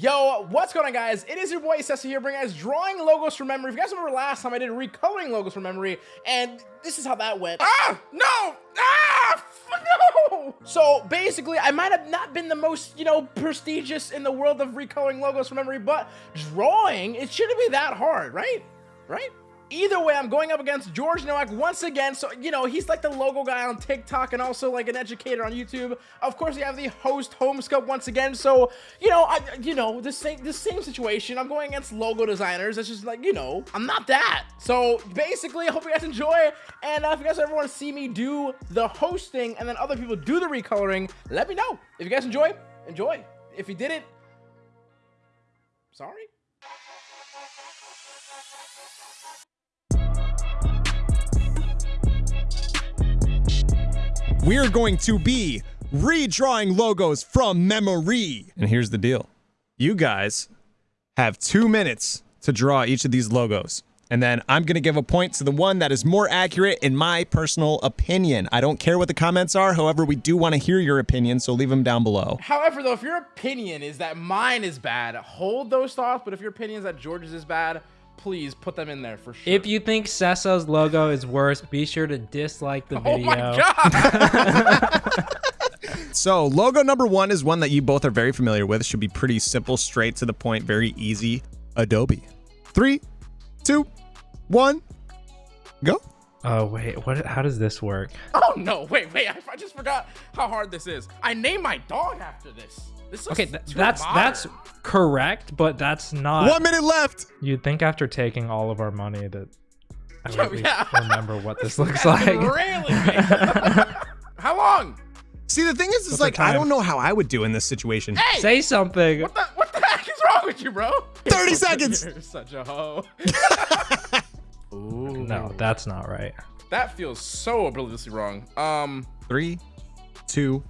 Yo, what's going on guys? It is your boy Sessa here bringing guys drawing logos from memory. If you guys remember last time I did recoloring logos from memory and this is how that went. Ah, no! Ah, no! So basically I might have not been the most, you know, prestigious in the world of recoloring logos from memory, but drawing, it shouldn't be that hard, right? Right? Either way, I'm going up against George Nowak once again. So, you know, he's like the logo guy on TikTok and also like an educator on YouTube. Of course, we have the host Homescope once again. So, you know, I, you know, the same, the same situation. I'm going against logo designers. It's just like, you know, I'm not that. So basically, I hope you guys enjoy. And uh, if you guys ever want to see me do the hosting and then other people do the recoloring, let me know. If you guys enjoy, enjoy. If you didn't, sorry. We're going to be redrawing logos from memory. And here's the deal. You guys have two minutes to draw each of these logos. And then I'm going to give a point to the one that is more accurate in my personal opinion. I don't care what the comments are. However, we do want to hear your opinion, so leave them down below. However, though, if your opinion is that mine is bad, hold those thoughts. But if your opinion is that George's is bad, please put them in there for sure. If you think Sessa's logo is worse, be sure to dislike the video. Oh my god! so logo number one is one that you both are very familiar with. Should be pretty simple, straight to the point, very easy. Adobe. Three, two, one, go. Oh wait, what? How does this work? Oh no! Wait, wait! I, I just forgot how hard this is. I named my dog after this This okay, th that's modern. that's correct, but that's not. One minute left. You'd think after taking all of our money that I would oh, yeah. remember what this looks like. Really? how long? See, the thing is, is like I don't know how I would do in this situation. Hey, say something. What the what the heck is wrong with you, bro? Thirty seconds. You're such a hoe. Ooh. No, that's not right. That feels so obliviously wrong. Um, three, two,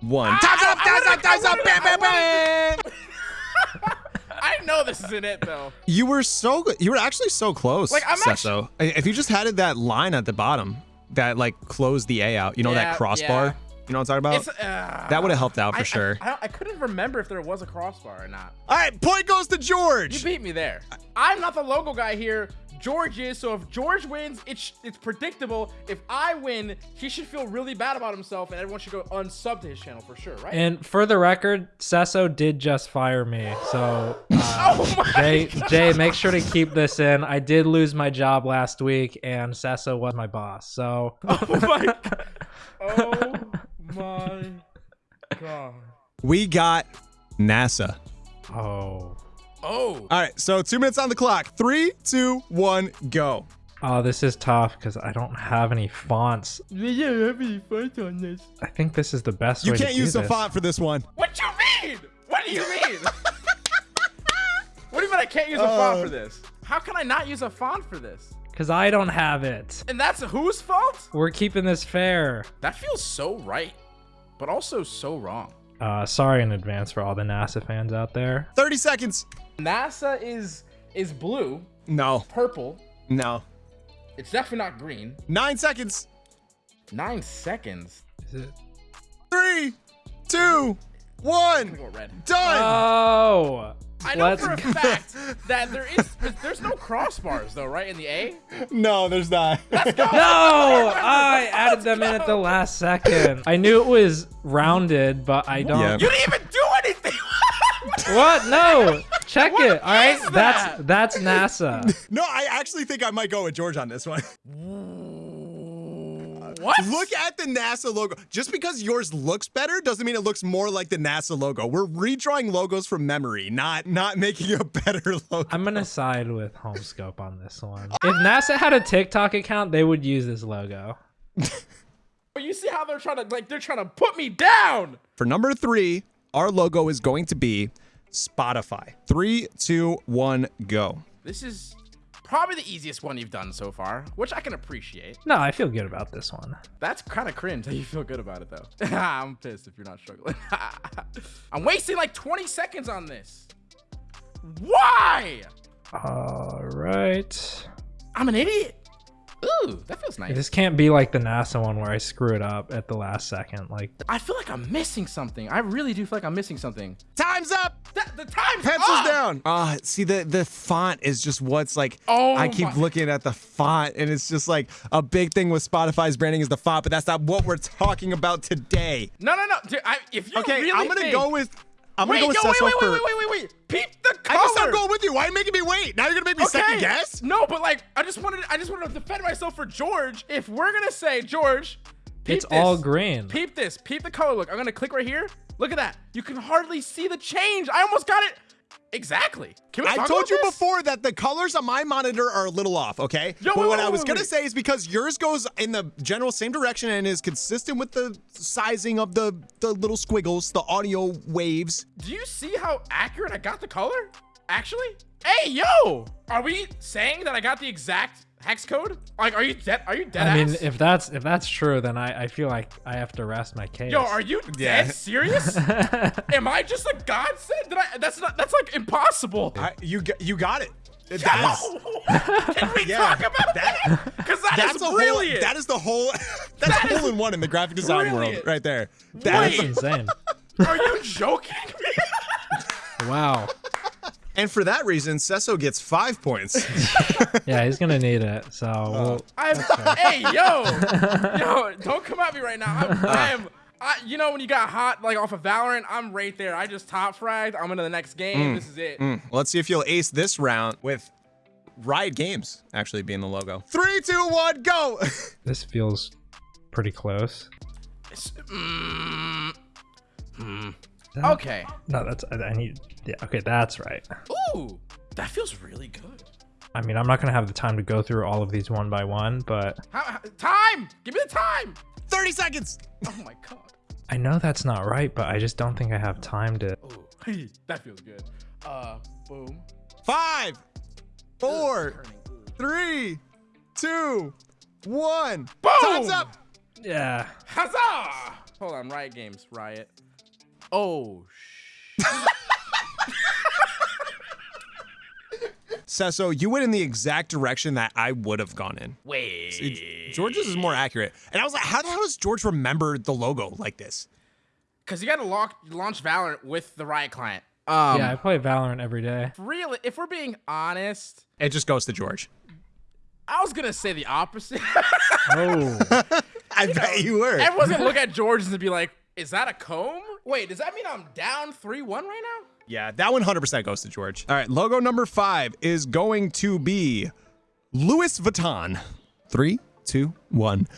one. Time's up, time's up, time's up, bam, bam, bam. I know this isn't it though. You were so good. You were actually so close. Like I'm Sesso. actually. If you just had that line at the bottom that like closed the A out, you know yeah, that crossbar. Yeah. You know what I'm talking about? Uh, that would have helped out for I, sure. I, I, I, couldn't remember if there was a crossbar or not. All right, point goes to George. You beat me there. I'm not the logo guy here. George is. So if George wins, it's it's predictable. If I win, he should feel really bad about himself, and everyone should go unsub to his channel for sure, right? And for the record, Sesso did just fire me. So uh, oh Jay, God. Jay, make sure to keep this in. I did lose my job last week, and Sesso was my boss. So. Oh my. oh my God. We got NASA. Oh. Oh. All right, so two minutes on the clock. Three, two, one, go. Oh, this is tough because I don't have any fonts. Yeah, I have any fonts on this. I think this is the best you way can't use the font for this one. What do you mean? What do you mean? what do you mean I can't use a uh, font for this? How can I not use a font for this? Because I don't have it. And that's whose fault? We're keeping this fair. That feels so right, but also so wrong. Uh, sorry in advance for all the NASA fans out there. 30 seconds. NASA is is blue. No. Purple. No. It's definitely not green. Nine seconds. Nine seconds. Is it? Three, two, one. Go red. Done. Oh. I know Let's for a fact that there is there's no crossbars though, right? In the A? No, there's not. Let's go. No, I added them in at the last second. I knew it was rounded, but I don't. You didn't even do anything. what? No. Check what it. All right. That? That's that's NASA. no, I actually think I might go with George on this one. What? Look at the NASA logo. Just because yours looks better doesn't mean it looks more like the NASA logo. We're redrawing logos from memory, not not making a better logo. I'm gonna side with Homescope on this one. If NASA had a TikTok account, they would use this logo. But you see how they're trying to like they're trying to put me down. For number three, our logo is going to be Spotify. Three, two, one, go. This is probably the easiest one you've done so far, which I can appreciate. No, I feel good about this one. That's kind of cringe that you feel good about it, though. I'm pissed if you're not struggling. I'm wasting like 20 seconds on this. Why? All right. I'm an idiot. Ooh, that feels nice. This can't be like the NASA one where I screw it up at the last second. Like, I feel like I'm missing something. I really do feel like I'm missing something. Time's up. That, the time's Pencils up! down. Ah, see the the font is just what's like. Oh I keep my- looking at the font, and it's just like a big thing with Spotify's branding is the font, but that's not what we're talking about today. No, no, no. Dude, I, if you Okay, really I'm gonna think- go with. I'm Wait, gonna go with no, wait, Cecil wait, for. wait, wait, wait, wait, wait. Peep the I color. guess I'm going with you. Why are you making me wait? Now you're gonna make me second guess. No, but like, I just wanted, I just wanted to defend myself for George. If we're gonna say George, peep it's all this. green. Peep this. Peep the color. Look, I'm gonna click right here. Look at that. You can hardly see the change. I almost got it. Exactly. Can we I told you this? before that the colors on my monitor are a little off, okay? Yo, but wait, what wait, I was gonna say is because yours goes in the general same direction and is consistent with the sizing of the the little squiggles, the audio waves. Do you see how accurate I got the color? Actually? Hey, yo! Are we saying that I got the exact hex code? Like, are you dead? Are you dead I mean, if that's if that's true, then I, I feel like I have to rest my case. Yo, are you Yeah. dead serious? Am I just a godsend? Did I? That's not. That's like impossible. I, you you got it. That's, Can we Yeah, talk about that- that? Because that that's is a whole. brilliant. That is the whole. That's That hole in one in the graphic design world right there. Wait. That's That's insane. Are you joking me? wow. And for that reason, Cesso gets five points. Yeah, he's gonna need it. So we'll, I'm, hey, yo, yo, don't come at me right now. I'm, I am. I, you know when you got hot like off of Valorant, I'm right there. I just top fragged. I'm into the next game. This is it. Mm, Let's see if you'll ace this round with Riot Games actually being the logo. Three, two, one, go. this feels pretty close. It's- mm, hmm. That- Okay. No, that's I, I need. Yeah. Okay, that's right. Ooh, that feels really good. I mean, I'm not gonna have the time to go through all of these one by one, but How, how- time? Give me the time. 30 seconds. Oh my god. I know that's not right. But I just don't think I have time to. Ooh, that feels good. Uh, boom. Five, four, Turning. Ooh. three, two, one. Boom! Time's up. Yeah. Huzzah! Hold on, Riot Games, Riot. Oh, sh- Cesso, you went in the exact direction that I would have gone in. wait. George's is more accurate. And I was like, how the hell does George remember the logo like this? Because you got to lock, launch Valorant with the Riot client. Um, yeah, I play Valorant every day. Really, if we're being honest, It just goes to George. I was gonna say the opposite. Oh. I bet you were. Everyone's gonna look at George and be like, "Is that a comb? Wait, does that mean I'm down three-one right now?" Yeah, that 100% goes to George. All right, logo number five is going to be Louis Vuitton. Three, two, one,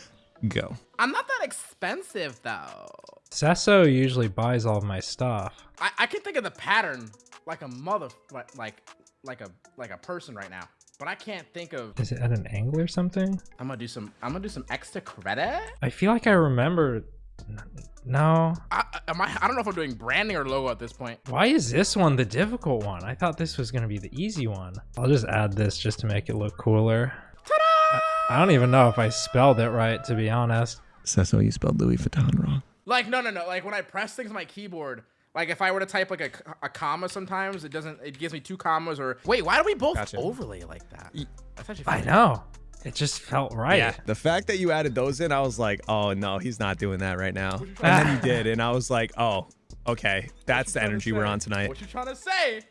go. I'm not that expensive though. Sasso usually buys all of my stuff. I, I can think of the pattern like a mother, like like like a like a person right now, but I can't think of. Is it at an angle or something? I'm gonna do some. I'm gonna do some extra credit. I feel like I remember. No. I, I- am I? I don't know if I'm doing branding or logo at this point. Why is this one the difficult one? I thought this was gonna be the easy one. I'll just add this just to make it look cooler. Ta-da! I don't even know if I spelled it right, to be honest. Cecil, you spelled Louis Vuitton wrong. Like no no no. Like when I press things on my keyboard. Like if I were to type like a, a comma, sometimes it doesn't. It gives me two commas or wait. Why do we both Gotcha. overlay like that? That's actually. I know. It just felt right. Yeah. The fact that you added those in, I was like, oh no, he's not doing that right now. And then you did, and I was like, oh, okay, that's the energy we're on tonight. What you trying to say?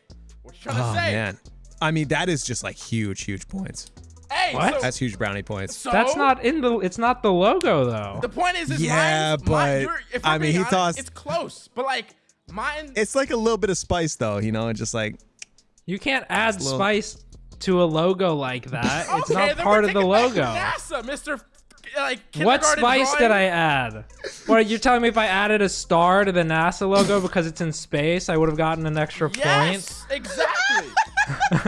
What you trying to Oh say? man, I mean that is just like huge, huge points. Hey, What? so, That's huge brownie points. so That's not in the. It's not the logo though. the point. Is, is Yeah, mine's- but, mine, you're- if I mean, he honest, tossed- It's close, but like mine. It's like a little bit of spice though, you know, just like You can't add little- spice to a logo like that. It's okay, not part of the logo. NASA, Mister. Like What spice drawing? did I add? What you're telling me if I added a star to the NASA logo because it's in space, I would have gotten an extra point? Yes, exactly.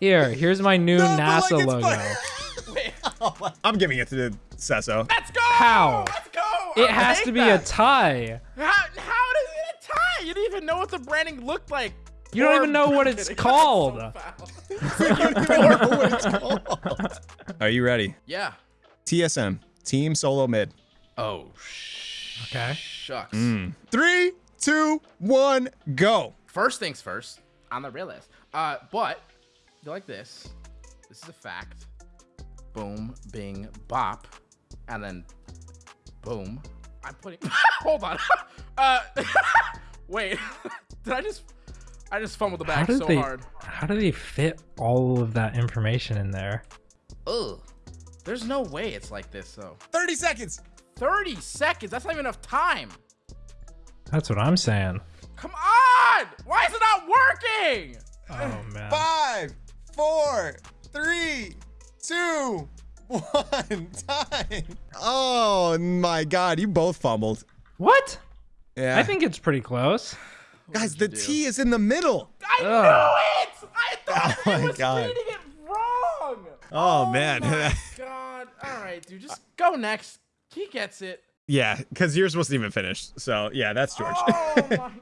Here, here's my new No, but, like, NASA logo. fun. Wait, I'm giving it to Cesso. let's go. How? Let's go. It I'll has to be that. a tie. How, how does it a tie? You didn't even know what the branding looked like. You don't even know what it's called. Are you ready? yeah. TSM, Team Solo Mid. Oh, sh- Okay. shucks. Three, two, one, go. First things first, on the real list. Uh, but you like this. This is a fact. boom, bing, bop, and then boom. I'm putting. Hold on. uh, wait. Did I just? I just fumbled the How bag so they? hard. How do they fit all of that information in there? Ugh. There's no way it's like this though. 30 seconds. 30 seconds. That's not even enough time. That's what I'm saying. Come on! Why is it not working? Oh man. Five, four, three, two, one. Time. Oh my God, you both fumbled. What? Yeah. I think it's pretty close. Guys, the T is in the middle. I Ugh. knew it! I thought Oh it was God. reading it wrong. Oh, man. my God. All right, dude. Just go next. He gets it. yeah, because yours wasn't even finished. So yeah, that's George. Oh my God.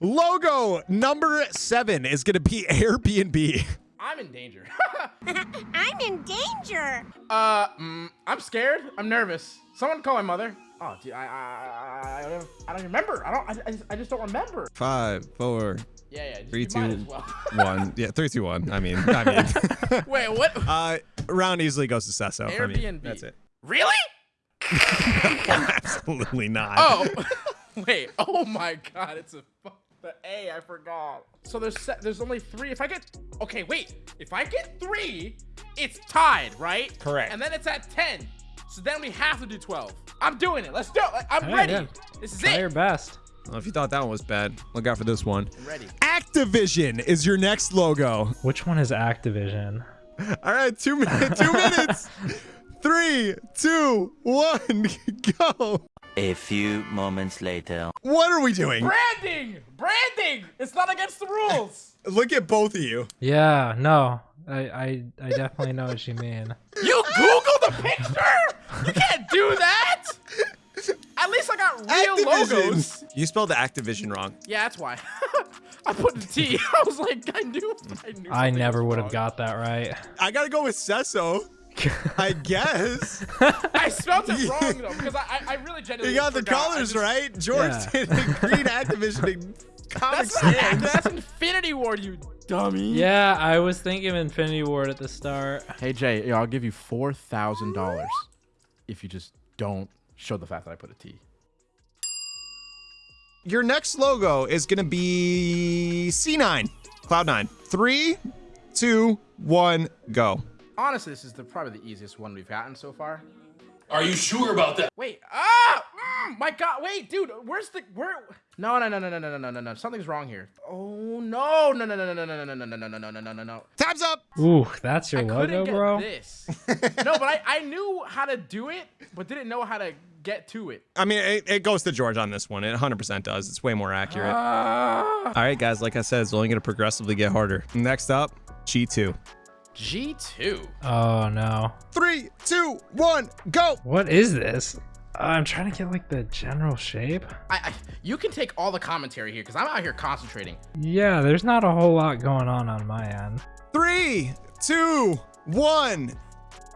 Logo number seven is gonna be Airbnb. I'm in danger. I'm in danger. uh, mm, I'm scared. I'm nervous. Someone call my mother. Oh, dude, I, I, I, I, don't, even- I don't remember. I don't. I, I, just, I just don't remember. Five, four, Yeah, yeah. three, two, well. one. Yeah, three, two, one. I mean, I mean, Wait, what? uh, round easily goes to Sesso. I mean, Airbnb. that's it. Really? Absolutely not. Oh, wait. Oh my God, it's a fu- the A. I forgot. So there's there's only three. If I get okay, wait. If I get three, it's tied, right? Correct. And then it's at ten. So then we have to do twelve. I'm doing it. Let's do it. I'm Yeah, ready. yeah. This is Try it. your best. Well, if you thought that one was bad, look out for this one. I'm ready. Activision is your next logo. Which one is Activision? All right, two minutes. Two minutes. Three, two, one, go. A few moments later. What are we doing? Branding. Branding. It's not against the rules. Look at both of you. Yeah, no. I, I, I definitely know what you mean. You Googled the picture. You can't do that. At least I got real logos. You spelled the Activision wrong. Yeah, that's why. I put the T. I was like, I knew. I knew. I never would have got that right. I gotta go with Sesso. I guess. I spelled it wrong though because I, I, I really genuinely. You got the forgot. I colors just- right. George Yeah. did green Activision and Comic That's not that's Infinity Ward, you dummy. Yeah, I was thinking of Infinity Ward at the start. Hey Jay, I'll give you four thousand dollars if you just don't show the fact that I put a T. Your next logo is gonna be C9, Cloud9. Three, two, one, go. Honestly, this is the probably the easiest one we've gotten so far. Are you sure about that? Wait, ah, mm, my God, wait, dude, where's the where? No, no, no, no, no, no, no, no, no, no, something's wrong here. Oh no, no, no, no, no, no, no, no, no, no, no, no, no, no, no, no, no. Time's up. Ooh, that's your I logo, couldn't get bro. this. no, but I, I knew how to do it, but didn't know how to get to it. I mean, it, it goes to George on this one. It 100% does. It's way more accurate. Ah. All right, guys. Like I said, it's only gonna progressively get harder. Next up, G2. G2. Oh no. Three, two, one, go. What is this? I'm trying to get like the general shape. I, I you can take all the commentary here because I'm out here concentrating. Yeah, there's not a whole lot going on on my end. Three, two, one.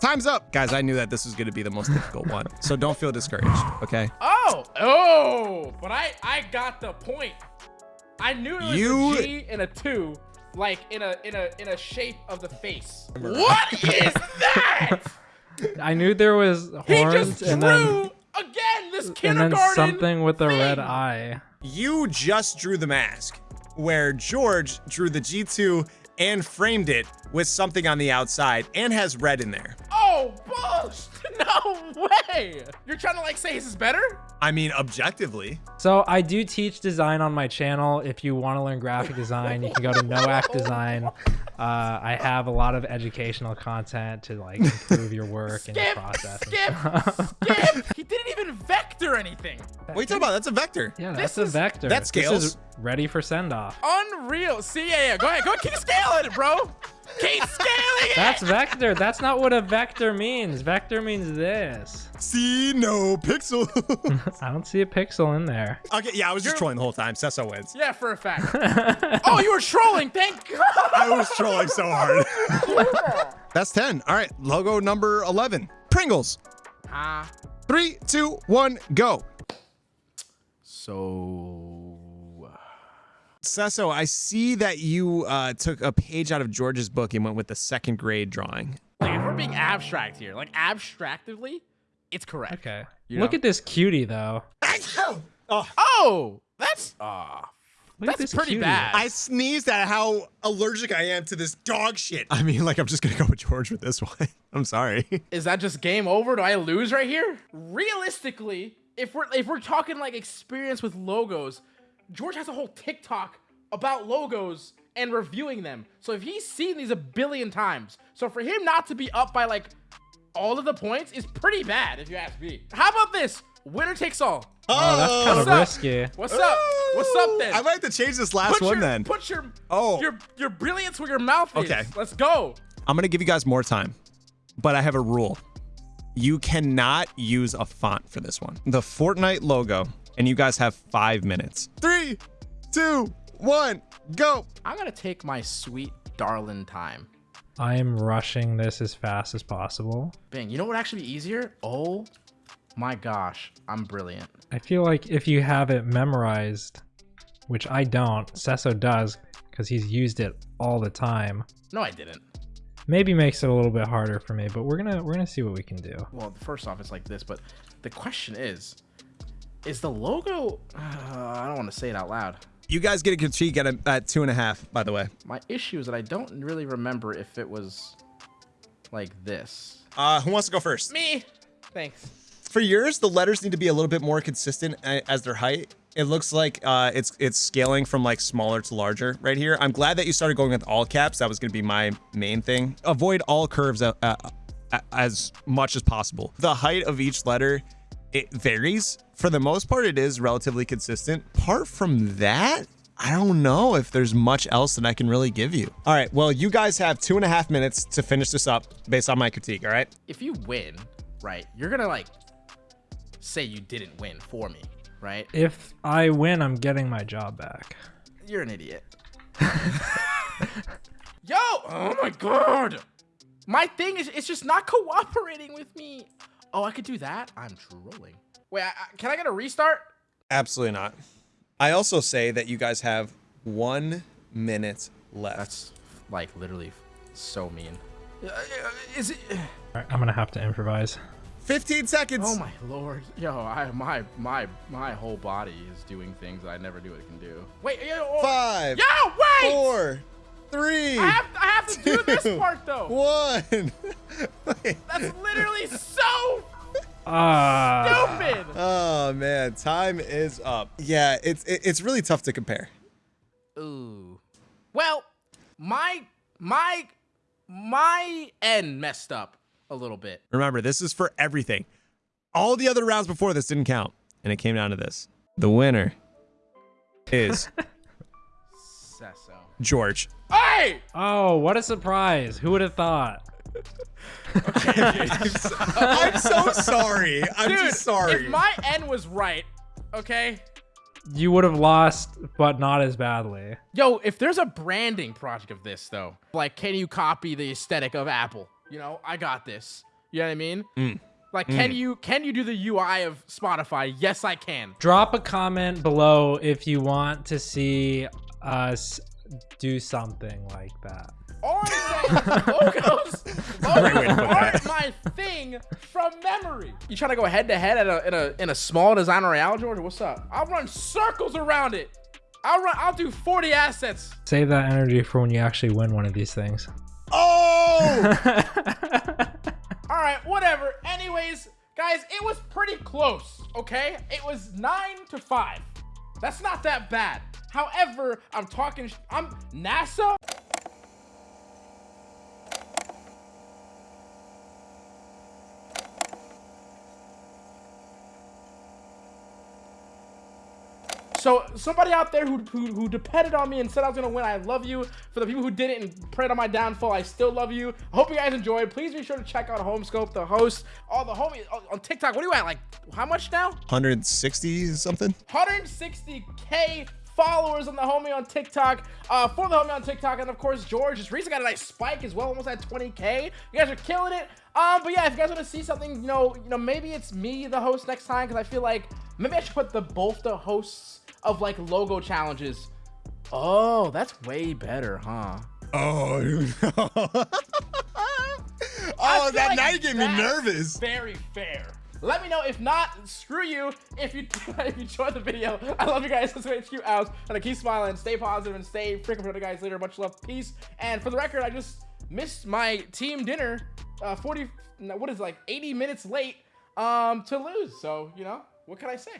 Time's up. Guys, I knew that this was gonna be the most difficult one. So don't feel discouraged, okay? Oh, oh, but I I got the point. I knew there was You- a G and a two, like in a in a in a shape of the face. What is that? I knew there was he horns just and then again this and then something with a red eye. You just drew the mask, where George drew the G2 and framed it with something on the outside and has red in there. Oh, bullshit! No way! You're trying to like say his is better? I mean, objectively. So I do teach design on my channel. If you want to learn graphic design, you can go to Noac Design. Uh, I have a lot of educational content to like improve your work and your process. and skip, skip. He didn't even vector anything. What are you talking about? That's a vector. yeah, This that's a vector. that This scales. is ready for send off. Unreal. See, yeah, yeah. Go ahead. Go ahead. Keep scaling it, bro. Keep scaling it. That's vector. That's not what a vector means. Vector means this. See no pixel. I don't see a pixel in there. okay, yeah, I was just trolling the whole time. Cesso wins. Yeah, for a fact. oh, you were trolling. Thank God. I was trolling so hard. That's 10. All right, logo number 11. Pringles. Ah. Three, two, one, go. So. Sesso, I see that you uh, took a page out of George's book and went with the second grade drawing. Like if we're being abstract here, like abstractively, it's correct. Okay. You Look know? at this cutie though. Oh, that's ah. Look That's pretty cutie. bad. I sneezed at how allergic I am to this dog shit. I mean, like, I'm just gonna go with George with this one. I'm sorry. Is that just game over? Do I lose right here? Realistically, if we're if we're talking like experience with logos, George has a whole TikTok about logos and reviewing them. So if he's seen these a billion times, so for him not to be up by like all of the points is pretty bad if you ask me. How about this? Winner takes all. Oh, that's oh, kind What's of up? risky. What's up? What's up then? I might have to change this last put one your, then. Put your Oh. your your brilliance where your mouth is. Okay. Let's go. I'm gonna give you guys more time, but I have a rule. You cannot use a font for this one. The Fortnite logo, and you guys have five minutes. Three, two, one, go. I'm gonna take my sweet darling time. I am rushing this as fast as possible. Bang. You know what would actually be easier? Oh my gosh, I'm brilliant. I feel like if you have it memorized, which I don't, Sesso does because he's used it all the time. No, I didn't. Maybe makes it a little bit harder for me, but we're gonna we're gonna see what we can do. Well, first off, it's like this, but the question is, is the logo? Uh, I don't want to say it out loud. You guys get a critique at, a, at two and a half, by the way. My issue is that I don't really remember if it was like this. Uh, who wants to go first? Me. Thanks. For yours, the letters need to be a little bit more consistent as their height. It looks like uh, it's it's scaling from like smaller to larger right here. I'm glad that you started going with all caps. That was going to be my main thing. Avoid all curves uh, uh, uh, as much as possible. The height of each letter it varies. For the most part, it is relatively consistent. Apart from that, I don't know if there's much else that I can really give you. All right, well, you guys have two and a half minutes to finish this up based on my critique. All right. If you win, right, you're gonna like say you didn't win for me, right? If I win, I'm getting my job back. You're an idiot. Yo! Oh my god! My thing is, it's just not cooperating with me. Oh, I could do that? I'm trolling. Wait, I, I- can I get a restart? Absolutely not. I also say that you guys have one minute left. That's like literally so mean. Uh, Is it? All right, I'm gonna have to improvise. 15 seconds. Oh my lord! Yo, I my my my whole body is doing things that I never knew it can do. Wait, yo, oh, Five, yo, wait! four, three, I have I have to do this part though. one. Wait. That's literally so Ah, stupid. oh man, time is up. Yeah, it's it, it's really tough to compare. Ooh. Well, my my my end messed up a little bit. Remember, this is for everything. All the other rounds before this didn't count, and it came down to this. The winner is Sesso. George. Hey! oh, what a surprise! Who would have thought? I'm so sorry. I'm Dude, just sorry. if my end was right, okay? You would have lost, but not as badly. Yo, if there's a branding project of this though, like can you copy the aesthetic of Apple? You know, I got this. You know what I mean? Mm. Like can you can you do the UI of Spotify? Yes, I can. Drop a comment below if you want to see us do something like that. All I'm saying, logos, logos aren't my thing from memory. You trying to go head to head at a in a in a small design royale, Georgia? What's up? I'll run circles around it. I'll run. I'll do 40 assets. Save that energy for when you actually win one of these things. oh! All right, whatever. Anyways, guys, it was pretty close. Okay, it was nine to five. That's not that bad. However, I'm talking. I'm NASA. So somebody out there who, who who depended on me and said I was gonna win, I love you. For the people who didn't and prayed on my downfall, I still love you. I hope you guys enjoyed. Please be sure to check out Homescope, the host, all the homies oh, on TikTok. What are you at? Like how much now? 160 something? 160k followers on the homie on TikTok. Uh, for the homie on TikTok, and of course George just recently got a nice spike as well, almost at 20k. You guys are killing it. Um, but yeah, if you guys want to see something, you know, you know, maybe it's me the host next time because I feel like maybe I should put the both the hosts of like logo challenges Oh, that's way better, huh? Oh, no. Oh, feel that like night gave me nervous. Very fair. Let me know. If not, screw you. If you if you enjoyed the video, I love you guys. Let's go HQ out. And I keep smiling, stay positive, and stay freaking for the guys later. Much love, peace. And for the record, I just missed my team dinner. Uh, 40, what is it, like 80 minutes late um to lose. So you know what can I say?